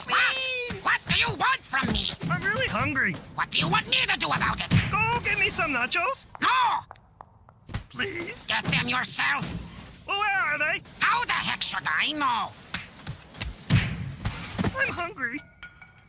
Sweet! What? What do you want from me? I'm really hungry. What do you want me to do about it? Go get me some nachos. No! Please? Get them yourself. Well, where are they? How the heck should I know? I'm hungry.